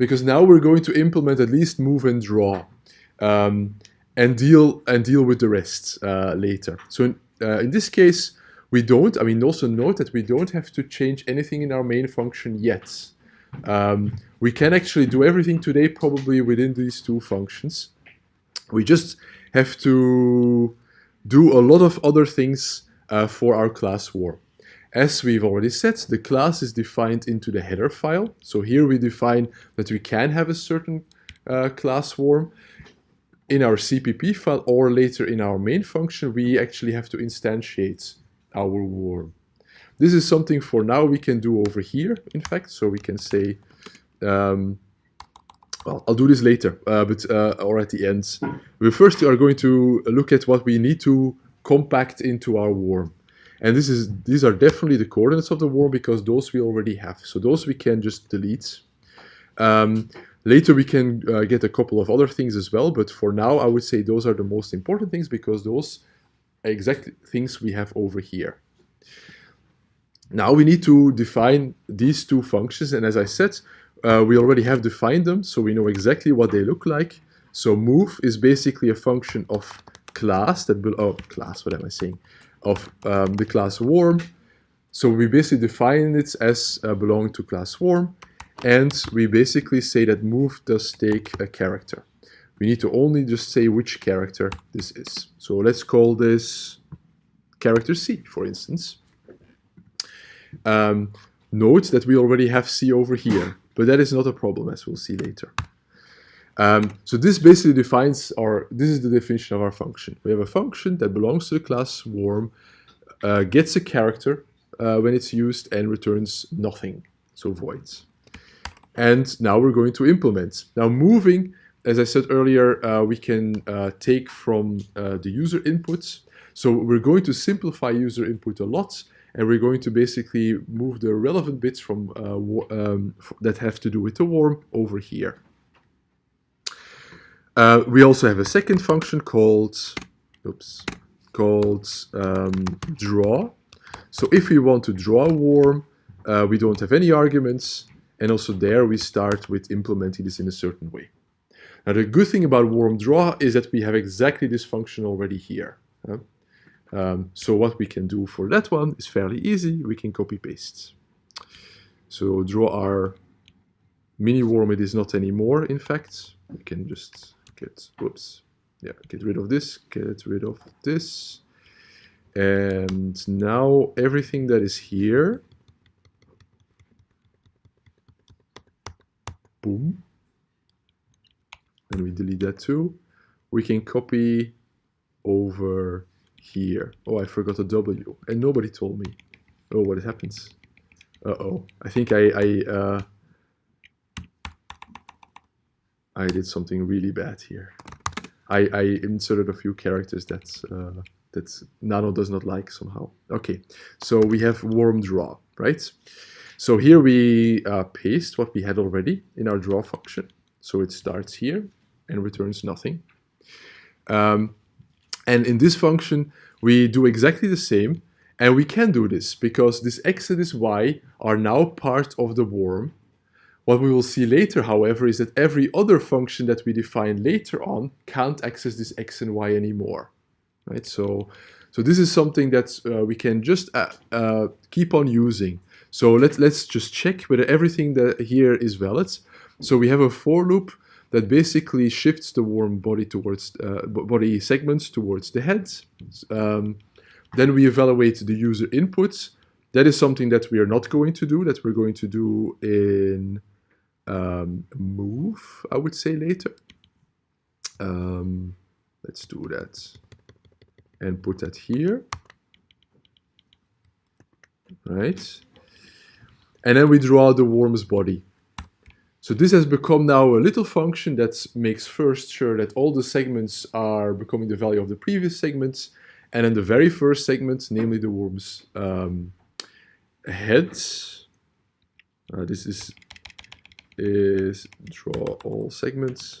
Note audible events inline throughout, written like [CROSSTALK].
because now we're going to implement at least move and draw um, and deal and deal with the rest uh, later. So in, uh, in this case, we don't, I mean, also note that we don't have to change anything in our main function yet. Um, we can actually do everything today probably within these two functions. We just have to do a lot of other things uh, for our class worm. As we've already said, the class is defined into the header file. So here we define that we can have a certain uh, class worm. In our CPP file or later in our main function, we actually have to instantiate our worm. This is something for now we can do over here, in fact. So we can say, um, well, I'll do this later, uh, but uh, or at the end. We first are going to look at what we need to compact into our worm. And this is these are definitely the coordinates of the worm because those we already have. So those we can just delete. Um, later we can uh, get a couple of other things as well, but for now I would say those are the most important things because those exact things we have over here. Now we need to define these two functions, and as I said, uh, we already have defined them, so we know exactly what they look like. So move is basically a function of class that will, oh, class, what am I saying? Of um, the class worm. So we basically define it as uh, belonging to class worm, and we basically say that move does take a character. We need to only just say which character this is. So let's call this character C, for instance. Um, note that we already have C over here, but that is not a problem, as we'll see later. Um, so this basically defines our, this is the definition of our function. We have a function that belongs to the class worm, uh, gets a character uh, when it's used and returns nothing, so voids. And now we're going to implement. Now moving as I said earlier, uh, we can uh, take from uh, the user inputs. So we're going to simplify user input a lot, and we're going to basically move the relevant bits from uh, um, that have to do with the worm over here. Uh, we also have a second function called, oops, called um, draw. So if we want to draw a worm, uh, we don't have any arguments, and also there we start with implementing this in a certain way. Now the good thing about worm draw is that we have exactly this function already here. Um, so what we can do for that one is fairly easy. We can copy paste. So draw our mini worm it is not anymore in fact. We can just get whoops. Yeah, get rid of this, get rid of this. And now everything that is here boom and we delete that too, we can copy over here. Oh, I forgot a W, and nobody told me. Oh, what happens? Uh-oh, I think I, I, uh, I did something really bad here. I, I inserted a few characters that, uh, that Nano does not like somehow. Okay, so we have worm draw, right? So here we uh, paste what we had already in our draw function. So it starts here and returns nothing. Um, and in this function, we do exactly the same. And we can do this because this x and this y are now part of the worm. What we will see later, however, is that every other function that we define later on can't access this x and y anymore. Right? So, so this is something that uh, we can just uh, uh, keep on using. So let's, let's just check whether everything that here is valid. So we have a for loop that basically shifts the worm body towards uh, body segments towards the head. Um, then we evaluate the user inputs. That is something that we are not going to do, that we're going to do in um, move, I would say later. Um, let's do that and put that here. Right. And then we draw the worm's body. So this has become now a little function that makes first sure that all the segments are becoming the value of the previous segments. And then the very first segment, namely the worm's um, head, uh, this is, is draw all segments.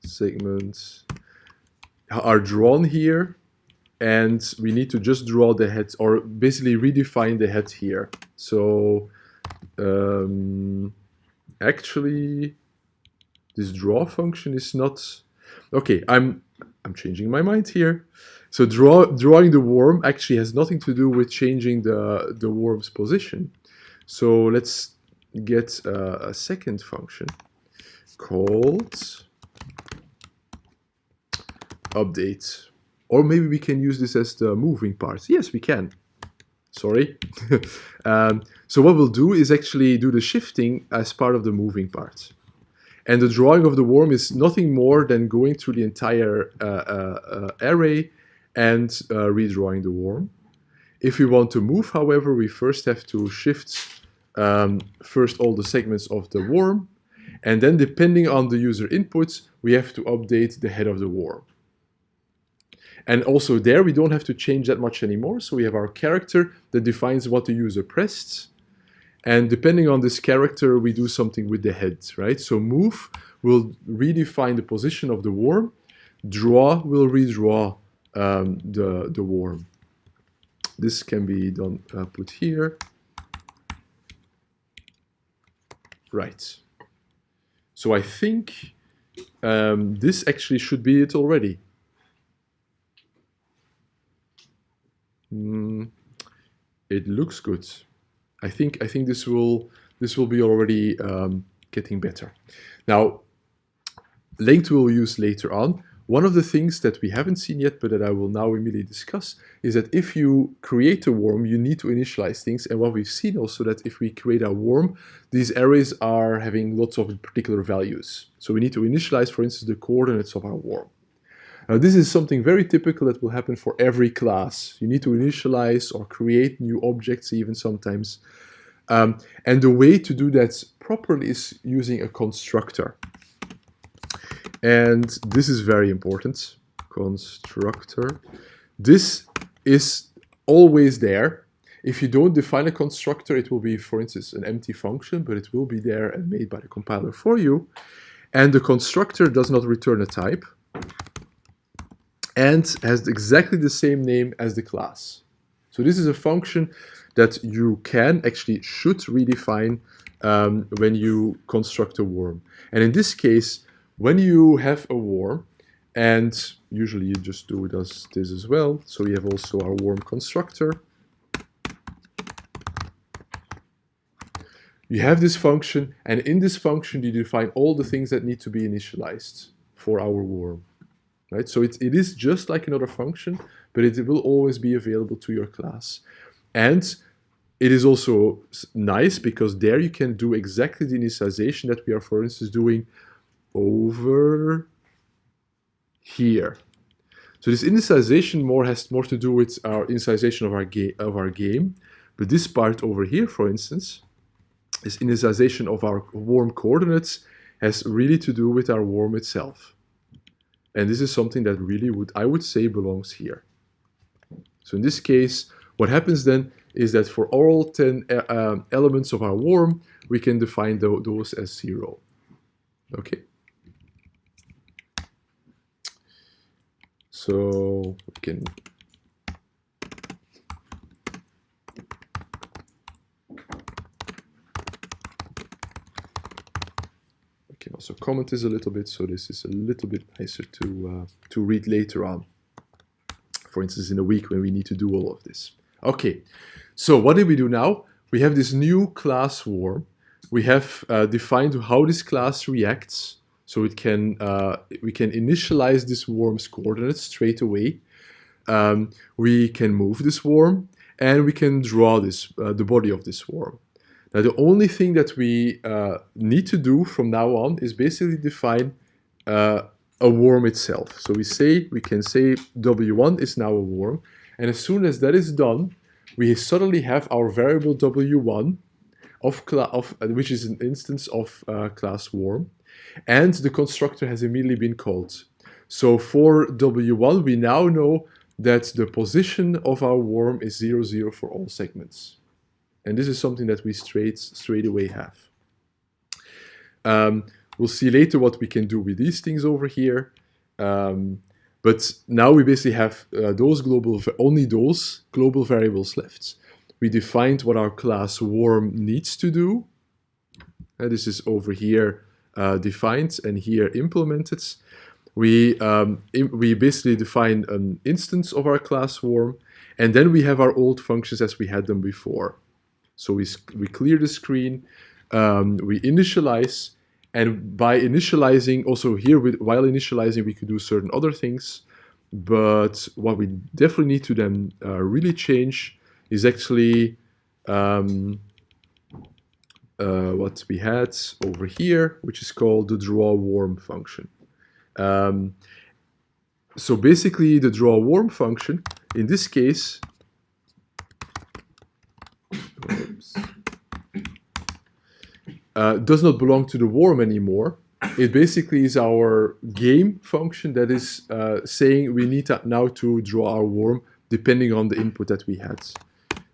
Segments are drawn here and we need to just draw the head or basically redefine the head here. So um, actually, this draw function is not, okay, I'm, I'm changing my mind here. So draw, drawing the worm actually has nothing to do with changing the, the worm's position. So let's get a second function called update. Or maybe we can use this as the moving part. Yes, we can. Sorry. [LAUGHS] um, so what we'll do is actually do the shifting as part of the moving part. And the drawing of the worm is nothing more than going through the entire uh, uh, uh, array and uh, redrawing the worm. If we want to move, however, we first have to shift um, first all the segments of the worm, and then depending on the user inputs, we have to update the head of the worm. And also there, we don't have to change that much anymore. So we have our character that defines what the user pressed. And depending on this character, we do something with the head, right? So move will redefine the position of the worm. Draw will redraw um, the, the worm. This can be done, uh, put here. Right. So I think um, this actually should be it already. Mm, it looks good. I think I think this will this will be already um, getting better. Now, linked we'll use later on. One of the things that we haven't seen yet, but that I will now immediately discuss, is that if you create a worm, you need to initialize things. And what we've seen also that if we create a worm, these arrays are having lots of particular values. So we need to initialize, for instance, the coordinates of our worm. Now this is something very typical that will happen for every class. You need to initialize or create new objects even sometimes. Um, and the way to do that properly is using a constructor. And this is very important, constructor. This is always there. If you don't define a constructor, it will be, for instance, an empty function, but it will be there and made by the compiler for you. And the constructor does not return a type and has exactly the same name as the class. So this is a function that you can, actually should redefine um, when you construct a worm. And in this case, when you have a worm, and usually you just do as this as well. So we have also our worm constructor. You have this function, and in this function you define all the things that need to be initialized for our worm. Right? So it, it is just like another function, but it will always be available to your class. And it is also nice because there you can do exactly the initialization that we are, for instance, doing over here. So this initialization more has more to do with our initialization of our, of our game. But this part over here, for instance, this initialization of our worm coordinates has really to do with our worm itself. And this is something that really would, I would say, belongs here. So in this case, what happens then is that for all 10 uh, um, elements of our worm, we can define those as zero. Okay. So we can I can also comment this a little bit so this is a little bit nicer to uh, to read later on. For instance, in a week when we need to do all of this. Okay, so what did we do now? We have this new class worm. We have uh, defined how this class reacts so it can uh, we can initialize this worm's coordinates straight away. Um, we can move this worm and we can draw this uh, the body of this worm. Now the only thing that we uh, need to do from now on is basically define uh, a worm itself. So we say we can say w1 is now a worm, and as soon as that is done, we suddenly have our variable w1 of, of which is an instance of uh, class worm and the constructor has immediately been called. So for W1, we now know that the position of our worm is 0, 0 for all segments. And this is something that we straight, straight away have. Um, we'll see later what we can do with these things over here. Um, but now we basically have uh, those global, only those global variables left. we defined what our class worm needs to do. And this is over here defined and here implemented. We, um, we basically define an instance of our class worm, and then we have our old functions as we had them before. So we, we clear the screen, um, we initialize, and by initializing, also here, with, while initializing, we could do certain other things. But what we definitely need to then uh, really change is actually um, uh, what we had over here, which is called the draw worm function. Um, so basically the draw worm function, in this case, uh, does not belong to the worm anymore. It basically is our game function that is uh, saying we need now to draw our worm depending on the input that we had.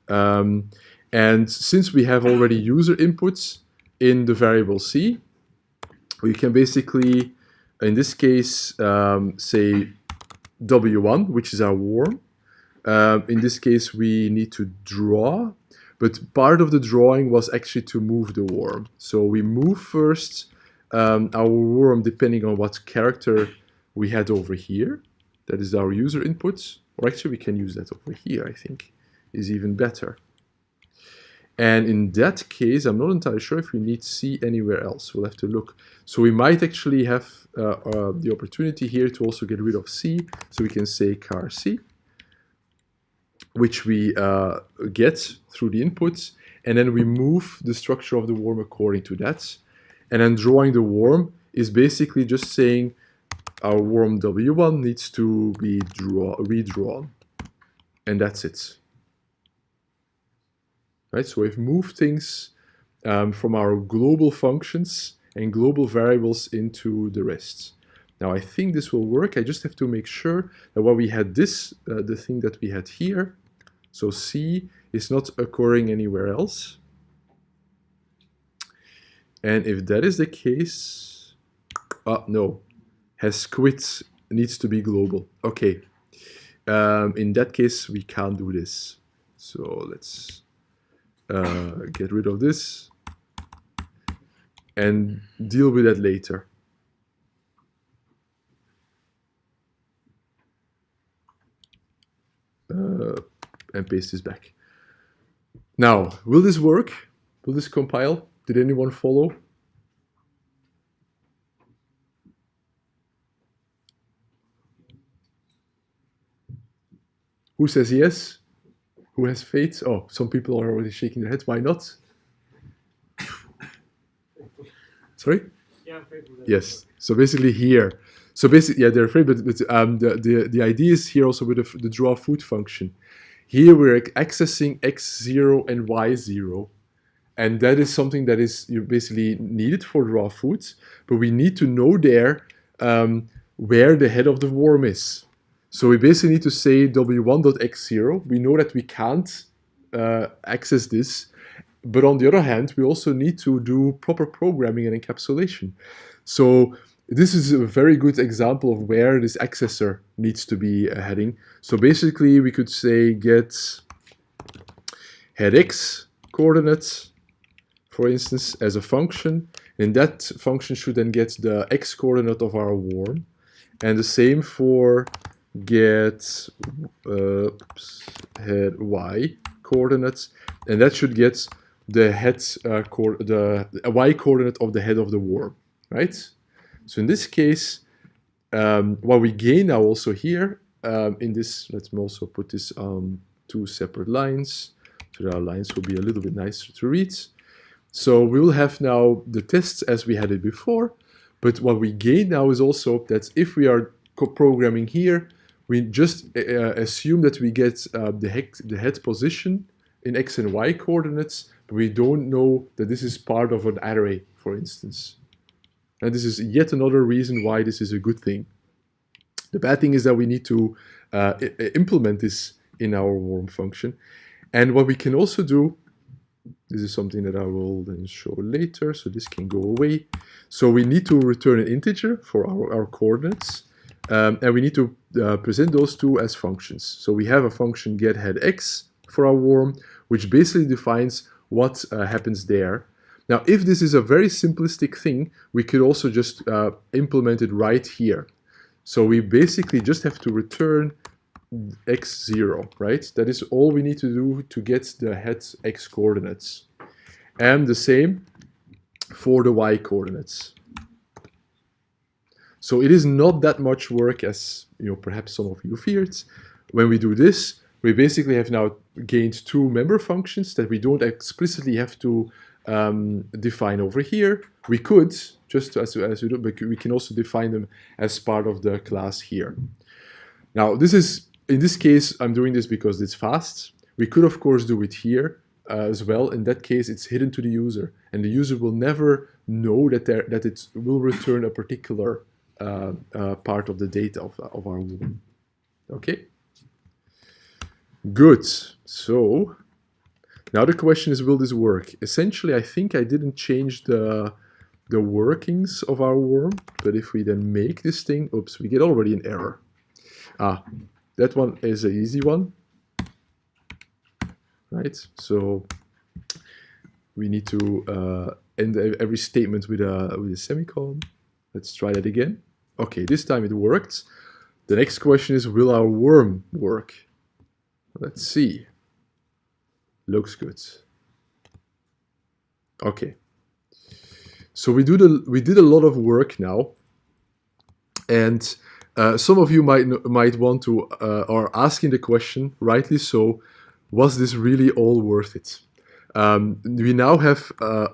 Um, and since we have already user inputs in the variable c, we can basically in this case, um, say W1, which is our worm. Um, in this case, we need to draw, but part of the drawing was actually to move the worm. So we move first um, our worm depending on what character we had over here. That is our user inputs. Or actually, we can use that over here, I think, is even better. And in that case, I'm not entirely sure if we need C anywhere else. We'll have to look. So we might actually have uh, uh, the opportunity here to also get rid of C. So we can say car C, which we uh, get through the inputs. And then we move the structure of the worm according to that. And then drawing the worm is basically just saying our worm W1 needs to be draw, redrawn. And that's it right? So we've moved things um, from our global functions and global variables into the rest. Now I think this will work. I just have to make sure that what we had this, uh, the thing that we had here, so C is not occurring anywhere else. And if that is the case, uh, no, has quit needs to be global. Okay, um, in that case, we can't do this. So let's uh, get rid of this and deal with that later. Uh, and paste this back. Now, will this work? Will this compile? Did anyone follow? Who says yes? Who has faith? Oh, some people are already shaking their heads. Why not? [COUGHS] Sorry? Yeah, Yes. So basically here, so basically, yeah, they're afraid, but, but um, the, the, the idea is here also with the, the draw food function. Here we're accessing x0 and y0. And that is something that is you basically needed for draw foods, but we need to know there um, where the head of the worm is. So we basically need to say w1.x0. We know that we can't uh, access this, but on the other hand, we also need to do proper programming and encapsulation. So this is a very good example of where this accessor needs to be uh, heading. So basically, we could say get head x coordinates, for instance, as a function. And that function should then get the x coordinate of our worm. And the same for get uh, head y coordinates, and that should get the head uh, the, y coordinate of the head of the worm, right? So in this case, um, what we gain now also here um, in this, let's also put this on two separate lines, so our lines will be a little bit nicer to read. So we will have now the tests as we had it before, but what we gain now is also that if we are programming here, we just uh, uh, assume that we get uh, the, hex, the head position in x and y coordinates, but we don't know that this is part of an array, for instance. And this is yet another reason why this is a good thing. The bad thing is that we need to uh, implement this in our worm function. And what we can also do, this is something that I will then show later, so this can go away. So we need to return an integer for our, our coordinates. Um, and we need to uh, present those two as functions. So we have a function get head x for our worm, which basically defines what uh, happens there. Now, if this is a very simplistic thing, we could also just uh, implement it right here. So we basically just have to return x0, right? That is all we need to do to get the head x coordinates. And the same for the y coordinates. So it is not that much work as you know perhaps some of you feared. When we do this, we basically have now gained two member functions that we don't explicitly have to um, define over here. We could, just as, as we do, but we can also define them as part of the class here. Now, this is, in this case, I'm doing this because it's fast. We could, of course, do it here uh, as well. In that case, it's hidden to the user, and the user will never know that, there, that it will return a particular part of the data of, of our worm. Okay? Good. So now the question is, will this work? Essentially, I think I didn't change the the workings of our worm, but if we then make this thing, oops, we get already an error. Ah, that one is an easy one, right? So we need to uh, end every statement with a with a semicolon. Let's try that again. Okay, this time it worked. The next question is, will our worm work? Let's see. Looks good. Okay. So we do the we did a lot of work now, and uh, some of you might might want to uh, are asking the question, rightly so, was this really all worth it? Um, we now have uh,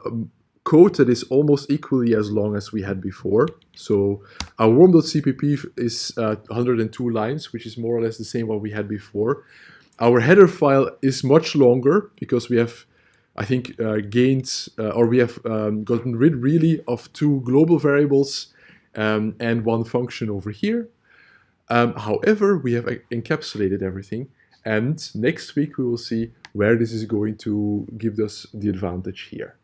code that is almost equally as long as we had before. So our worm.cpp is uh, 102 lines, which is more or less the same what we had before. Our header file is much longer because we have, I think, uh, gained uh, or we have um, gotten rid really of two global variables um, and one function over here. Um, however, we have encapsulated everything and next week we will see where this is going to give us the advantage here.